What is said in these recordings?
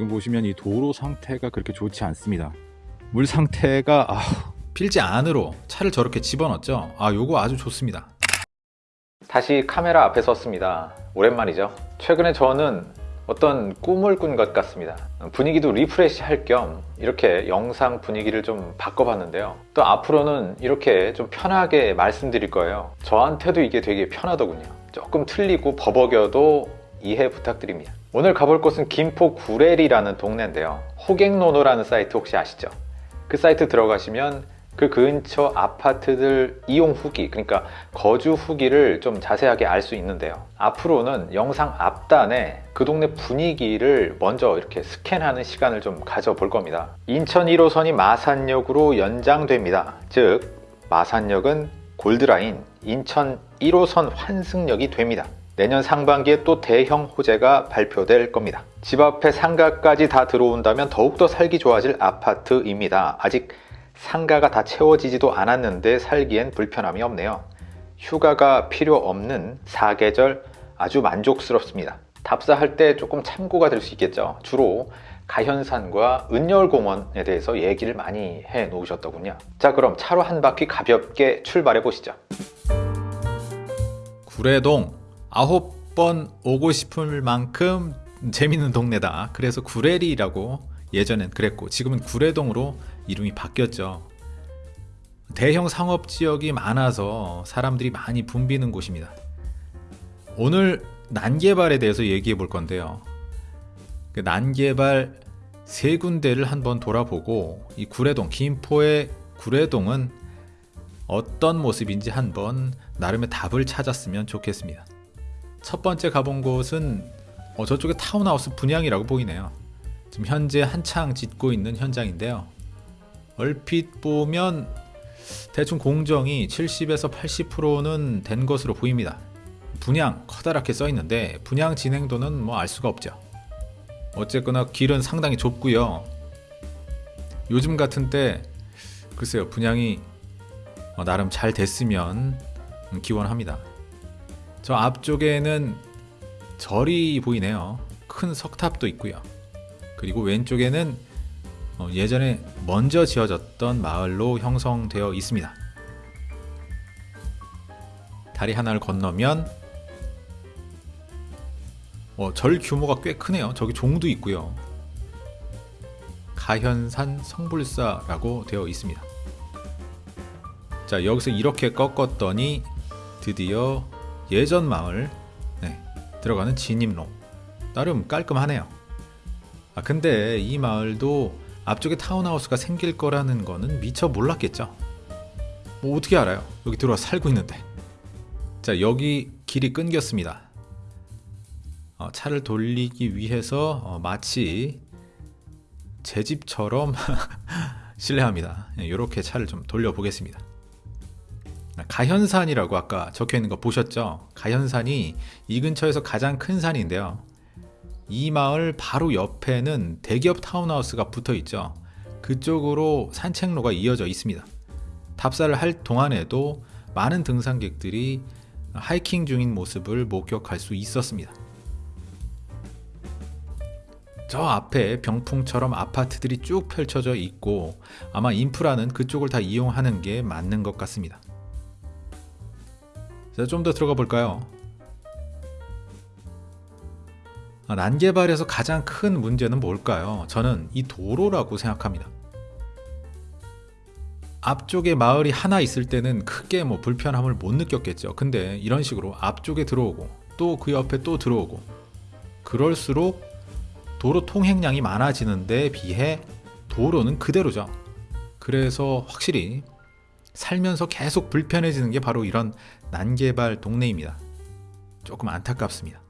지금 보시면 이 도로 상태가 그렇게 좋지 않습니다. 물 상태가 아, 필지 안으로 차를 저렇게 집어넣었죠. 아, 요거 아주 좋습니다. 다시 카메라 앞에 섰습니다. 오랜만이죠. 최근에 저는 어떤 꿈을 꾼 것 같습니다. 분위기도 refresh 할 겸 이렇게 영상 분위기를 좀 바꿔봤는데요. 또 앞으로는 이렇게 좀 편하게 말씀드릴 거예요. 저한테도 이게 되게 편하더군요. 조금 틀리고 버벅여도 이해 부탁드립니다. 오늘 가볼 곳은 김포 구례리라는 동네인데요. 호갱노노라는 사이트 혹시 아시죠? 그 사이트 들어가시면 그 근처 아파트들 이용 후기 그러니까 거주 후기를 좀 자세하게 알 수 있는데요 앞으로는 영상 앞단에 그 동네 분위기를 먼저 이렇게 스캔하는 시간을 좀 가져볼 겁니다 인천 1호선이 마산역으로 연장됩니다 즉 마산역은 골드라인 인천 1호선 환승역이 됩니다 내년 상반기에 또 대형 호재가 발표될 겁니다 집 앞에 상가까지 다 들어온다면 더욱더 살기 좋아질 아파트입니다 아직 상가가 다 채워지지도 않았는데 살기엔 불편함이 없네요. 휴가가 필요 없는 사계절 아주 만족스럽습니다. 답사할 때 조금 참고가 될 수 있겠죠. 주로 가현산과 은열공원에 대해서 얘기를 많이 해 놓으셨더군요. 자 그럼 차로 한 바퀴 가볍게 출발해 보시죠. 구례동 아홉 번 오고 싶을 만큼 재밌는 동네다. 그래서 구례리라고 예전엔 그랬고 지금은 구례동으로 이름이 바뀌었죠. 대형 상업 지역이 많아서 사람들이 많이 붐비는 곳입니다. 오늘 난개발에 대해서 얘기해 볼 건데요. 그 난개발 세 군데를 한번 돌아보고 이 구례동, 김포의 구례동은 어떤 모습인지 한번 나름의 답을 찾았으면 좋겠습니다. 첫 번째 가본 곳은 어, 저쪽에 타운하우스 분양이라고 보이네요. 지금 현재 한창 짓고 있는 현장인데요. 얼핏 보면 대충 공정이 70에서 80%는 된 것으로 보입니다. 분양 커다랗게 써 있는데 분양 진행도는 뭐 알 수가 없죠. 어쨌거나 길은 상당히 좁고요. 요즘 같은 때 글쎄요 분양이 어, 나름 잘 됐으면 기원합니다. 저 앞쪽에는 절이 보이네요. 큰 석탑도 있고요. 그리고 왼쪽에는 어, 예전에 먼저 지어졌던 마을로 형성되어 있습니다. 다리 하나를 건너면 어, 절 규모가 꽤 크네요. 저기 종도 있고요. 가현산 성불사라고 되어 있습니다. 자 여기서 이렇게 꺾었더니 드디어 예전 마을 네, 들어가는 진입로 나름 깔끔하네요. 아 근데 이 마을도 앞쪽에 타운하우스가 생길 거라는 거는 미처 몰랐겠죠. 뭐 어떻게 알아요? 여기 들어와 살고 있는데. 자 여기 길이 끊겼습니다. 어, 차를 돌리기 위해서 어, 마치 제 집처럼 실례합니다. 이렇게 예, 차를 좀 돌려보겠습니다. 가현산이라고 아까 적혀 있는 거 보셨죠? 가현산이 이 근처에서 가장 큰 산인데요. 이 마을 바로 옆에는 대기업 타운하우스가 붙어 있죠. 그쪽으로 산책로가 이어져 있습니다. 답사를 할 동안에도 많은 등산객들이 하이킹 중인 모습을 목격할 수 있었습니다. 저 앞에 병풍처럼 아파트들이 쭉 펼쳐져 있고 아마 인프라는 그쪽을 다 이용하는 게 맞는 것 같습니다. 좀 더 들어가 볼까요? 아, 난개발에서 가장 큰 문제는 뭘까요? 저는 이 도로라고 생각합니다. 앞쪽에 마을이 하나 있을 때는 크게 뭐 불편함을 못 느꼈겠죠. 근데 이런 식으로 앞쪽에 들어오고 또 그 옆에 또 들어오고 그럴수록 도로 통행량이 많아지는데 비해 도로는 그대로죠. 그래서 확실히 살면서 계속 불편해지는 게 바로 이런 난개발 동네입니다. 조금 안타깝습니다.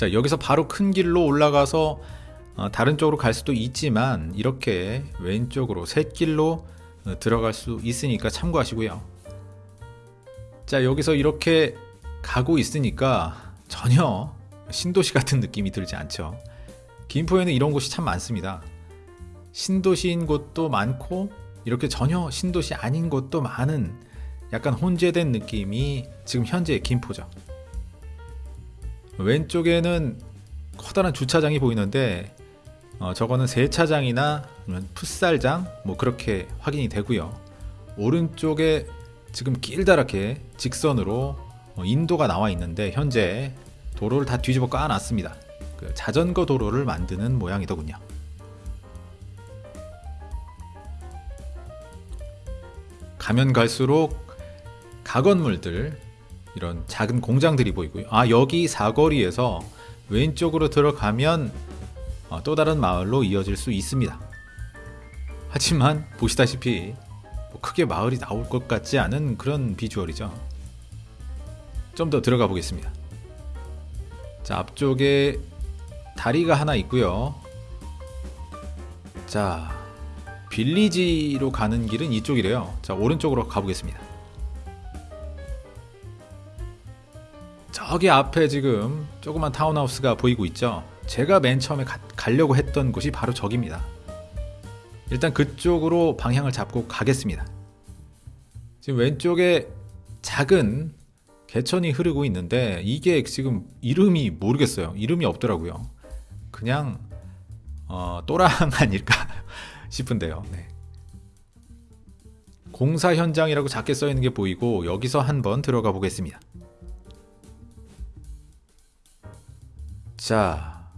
자 여기서 바로 큰 길로 올라가서 어, 다른 쪽으로 갈 수도 있지만 이렇게 왼쪽으로 샛길로 어, 들어갈 수 있으니까 참고하시고요 자 여기서 이렇게 가고 있으니까 전혀 신도시 같은 느낌이 들지 않죠 김포에는 이런 곳이 참 많습니다 신도시인 곳도 많고 이렇게 전혀 신도시 아닌 곳도 많은 약간 혼재된 느낌이 지금 현재 김포죠 왼쪽에는 커다란 주차장이 보이는데 어, 저거는 세차장이나 풋살장 뭐 그렇게 확인이 되고요. 오른쪽에 지금 길다랗게 직선으로 어, 인도가 나와 있는데 현재 도로를 다 뒤집어 까놨습니다. 그 자전거 도로를 만드는 모양이더군요. 가면 갈수록 가건물들 이런 작은 공장들이 보이고요. 아 여기 사거리에서 왼쪽으로 들어가면 어, 또 다른 마을로 이어질 수 있습니다. 하지만 보시다시피 뭐 크게 마을이 나올 것 같지 않은 그런 비주얼이죠. 좀 더 들어가 보겠습니다. 자 앞쪽에 다리가 하나 있고요. 자 빌리지로 가는 길은 이쪽이래요. 자 오른쪽으로 가보겠습니다. 저기 앞에 지금 조그만 타운하우스가 보이고 있죠. 제가 맨 처음에 가, 가려고 했던 곳이 바로 저기입니다. 일단 그쪽으로 방향을 잡고 가겠습니다. 지금 왼쪽에 작은 개천이 흐르고 있는데 이게 지금 이름이 모르겠어요. 이름이 없더라고요. 그냥 어, 또랑 아닐까 싶은데요. 네. 공사 현장이라고 작게 써 있는 게 보이고 여기서 한번 들어가 보겠습니다. 자,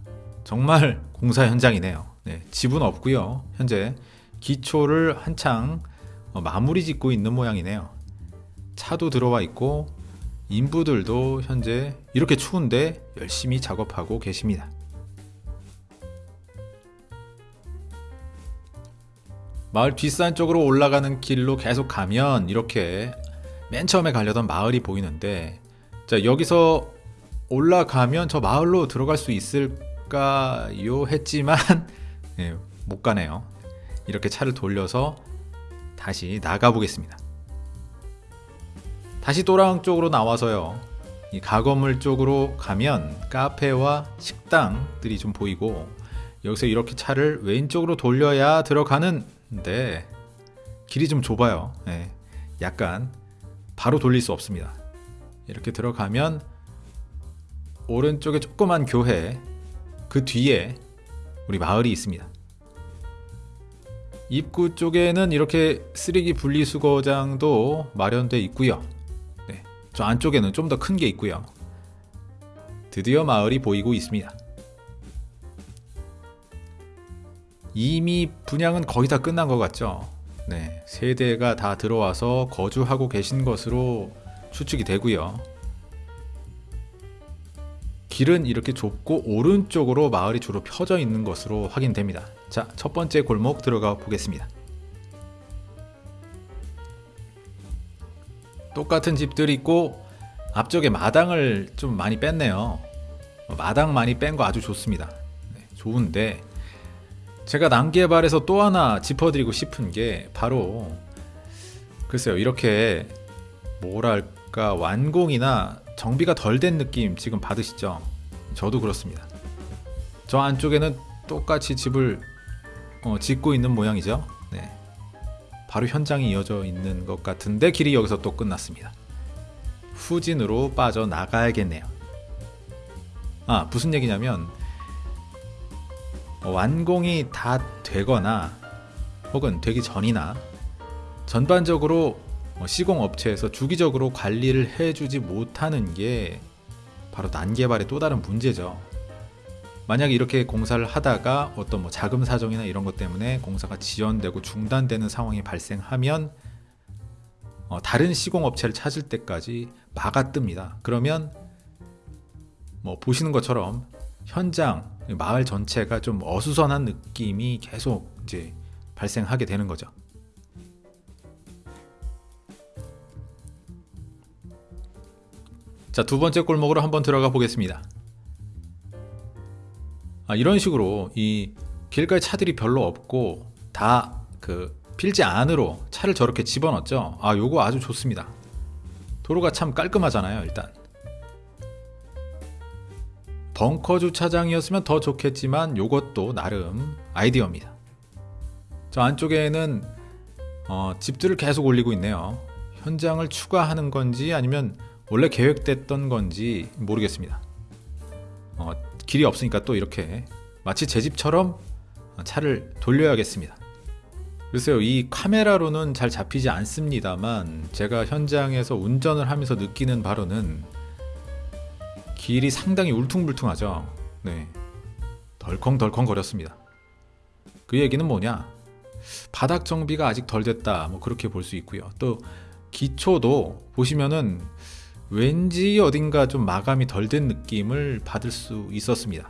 정말 공사 현장이네요. 네, 집은 없고요. 현재 기초를 한창 어, 마무리 짓고 있는 모양이네요. 차도 들어와 있고 인부들도 현재 이렇게 추운데 열심히 작업하고 계십니다. 마을 뒷산 쪽으로 올라가는 길로 계속 가면 이렇게 맨 처음에 가려던 마을이 보이는데 자 여기서 올라가면 저 마을로 들어갈 수 있을까요 했지만 예, 못 가네요. 이렇게 차를 돌려서 다시 나가 보겠습니다. 다시 또랑 쪽으로 나와서요. 이 가건물 쪽으로 가면 카페와 식당들이 좀 보이고 여기서 이렇게 차를 왼쪽으로 돌려야 들어가는 데 길이 좀 좁아요. 예, 약간 바로 돌릴 수 없습니다. 이렇게 들어가면 오른쪽에 조그만 교회 그 뒤에 우리 마을이 있습니다. 입구 쪽에는 이렇게 쓰레기 분리수거장도 마련돼 있고요. 네, 저 안쪽에는 좀 더 큰 게 있고요. 드디어 마을이 보이고 있습니다. 이미 분양은 거의 다 끝난 것 같죠? 네, 세대가 다 들어와서 거주하고 계신 것으로 추측이 되고요. 길은 이렇게 좁고 오른쪽으로 마을이 주로 펴져 있는 것으로 확인됩니다. 자, 첫 번째 골목 들어가 보겠습니다. 똑같은 집들이 있고 앞쪽에 마당을 좀 많이 뺐네요. 마당 많이 뺀 거 아주 좋습니다. 네, 좋은데 제가 난개발에서 또 하나 짚어드리고 싶은 게 바로 글쎄요 이렇게 뭐랄까 완공이나 정비가 덜 된 느낌 지금 받으시죠? 저도 그렇습니다. 저 안쪽에는 똑같이 집을 어, 짓고 있는 모양이죠. 네. 바로 현장이 이어져 있는 것 같은데 길이 여기서 또 끝났습니다. 후진으로 빠져 나가야겠네요. 아 무슨 얘기냐면 어, 완공이 다 되거나 혹은 되기 전이나 전반적으로 어, 시공업체에서 주기적으로 관리를 해주지 못하는 게 바로 난개발의 또 다른 문제죠. 만약에 이렇게 공사를 하다가 어떤 뭐 자금 사정이나 이런 것 때문에 공사가 지연되고 중단되는 상황이 발생하면 어, 다른 시공업체를 찾을 때까지 막아뜹니다. 그러면 뭐 보시는 것처럼 현장 마을 전체가 좀 어수선한 느낌이 계속 이제 발생하게 되는 거죠. 자, 두 번째 골목으로 한번 들어가 보겠습니다. 아, 이런 식으로 이 길가에 차들이 별로 없고 다 그 필지 안으로 차를 저렇게 집어넣었죠. 아, 요거 아주 좋습니다. 도로가 참 깔끔하잖아요, 일단. 벙커 주차장이었으면 더 좋겠지만 요것도 나름 아이디어입니다. 저 안쪽에는 어, 집들을 계속 올리고 있네요. 현장을 추가하는 건지 아니면 원래 계획됐던 건지 모르겠습니다. 어, 길이 없으니까 또 이렇게 마치 제 집처럼 차를 돌려야겠습니다. 글쎄요, 이 카메라로는 잘 잡히지 않습니다만 제가 현장에서 운전을 하면서 느끼는 바로는 길이 상당히 울퉁불퉁하죠. 네. 덜컹덜컹 거렸습니다. 그 얘기는 뭐냐? 바닥 정비가 아직 덜 됐다. 뭐 그렇게 볼 수 있고요. 또 기초도 보시면은 왠지 어딘가 좀 마감이 덜 된 느낌을 받을 수 있었습니다.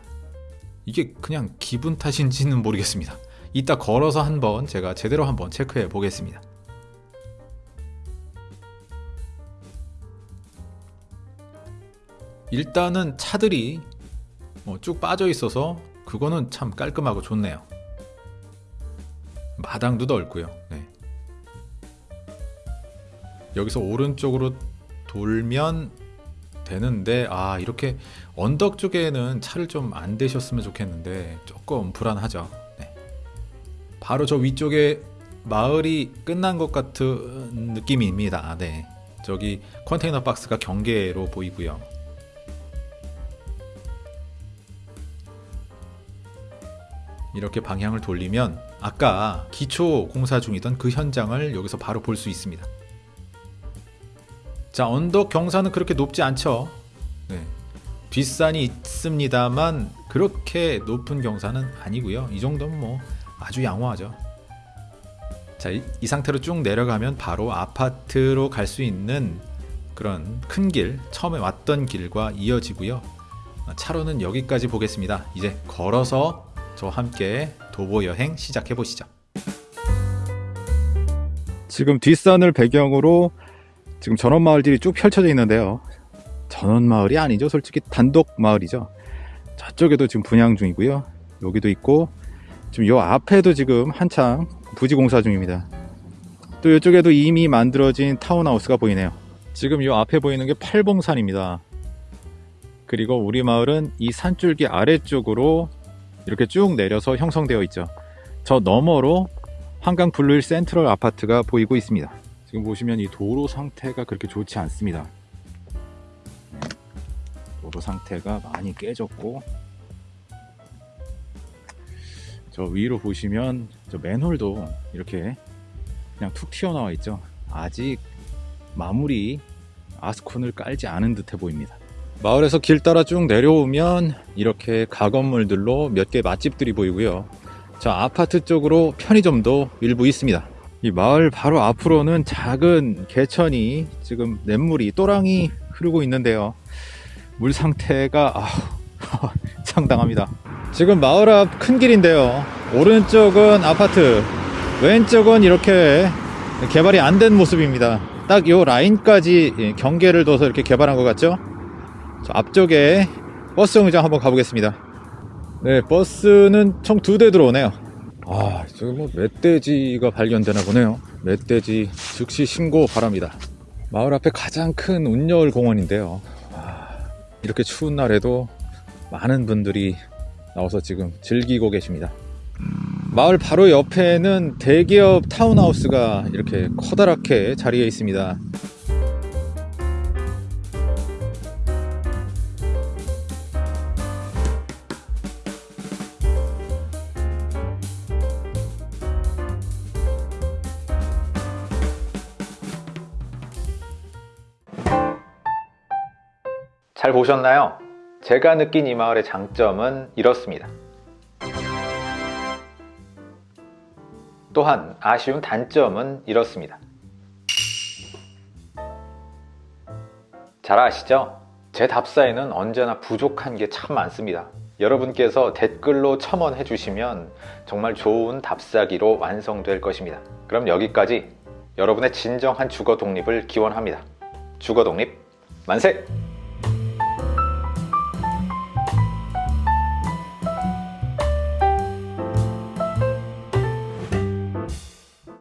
이게 그냥 기분 탓인지는 모르겠습니다. 이따 걸어서 한번 제가 제대로 한번 체크해 보겠습니다. 일단은 차들이 뭐 쭉 빠져 있어서 그거는 참 깔끔하고 좋네요. 마당도 넓고요. 네. 여기서 오른쪽으로 돌면 되는데 아 이렇게 언덕 쪽에는 차를 좀 안 대셨으면 좋겠는데 조금 불안하죠. 네. 바로 저 위쪽에 마을이 끝난 것 같은 느낌입니다. 네. 저기 컨테이너 박스가 경계로 보이고요. 이렇게 방향을 돌리면 아까 기초 공사 중이던 그 현장을 여기서 바로 볼 수 있습니다. 자, 언덕 경사는 그렇게 높지 않죠. 네. 뒷산이 있습니다만 그렇게 높은 경사는 아니고요. 이 정도면 뭐 아주 양호하죠. 자, 이, 이 상태로 쭉 내려가면 바로 아파트로 갈 수 있는 그런 큰 길, 처음에 왔던 길과 이어지고요. 차로는 여기까지 보겠습니다. 이제 걸어서 저와 함께 도보 여행 시작해 보시죠. 지금 뒷산을 배경으로 지금 전원 마을들이 쭉 펼쳐져 있는데요. 전원 마을이 아니죠. 솔직히 단독 마을이죠. 저쪽에도 지금 분양 중이고요. 여기도 있고 지금 요 앞에도 지금 한창 부지 공사 중입니다. 또 이쪽에도 이미 만들어진 타운하우스가 보이네요. 지금 요 앞에 보이는 게 팔봉산입니다. 그리고 우리 마을은 이 산줄기 아래쪽으로 이렇게 쭉 내려서 형성되어 있죠. 저 너머로 한강 블루힐 센트럴 아파트가 보이고 있습니다. 지금 보시면 이 도로 상태가 그렇게 좋지 않습니다. 네. 도로 상태가 많이 깨졌고 저 위로 보시면 저 맨홀도 이렇게 그냥 툭 튀어나와 있죠. 아직 마무리 아스콘을 깔지 않은 듯해 보입니다. 마을에서 길 따라 쭉 내려오면 이렇게 가건물들로 몇 개 맛집들이 보이고요. 저 아파트 쪽으로 편의점도 일부 있습니다. 이 마을 바로 앞으로는 작은 개천이 지금 냇물이 또랑이 흐르고 있는데요. 물 상태가 아, 상당합니다. 지금 마을 앞 큰 길인데요. 오른쪽은 아파트, 왼쪽은 이렇게 개발이 안 된 모습입니다. 딱 요 라인까지 예, 경계를 둬서 이렇게 개발한 것 같죠? 저 앞쪽에 버스 정류장 한번 가보겠습니다. 네, 버스는 총 두 대 들어오네요. 아, 저기 뭐 멧돼지가 발견되나 보네요. 멧돼지 즉시 신고 바랍니다. 마을 앞에 가장 큰 운여울 공원인데요. 아, 이렇게 추운 날에도 많은 분들이 나와서 지금 즐기고 계십니다. 마을 바로 옆에는 대기업 타운하우스가 이렇게 커다랗게 자리해 있습니다. 잘 보셨나요? 제가 느낀 이 마을의 장점은 이렇습니다. 또한 아쉬운 단점은 이렇습니다. 잘 아시죠? 제 답사에는 언제나 부족한 게 참 많습니다. 여러분께서 댓글로 첨언해 주시면 정말 좋은 답사기로 완성될 것입니다. 그럼 여기까지 여러분의 진정한 주거 독립을 기원합니다. 주거 독립 만세!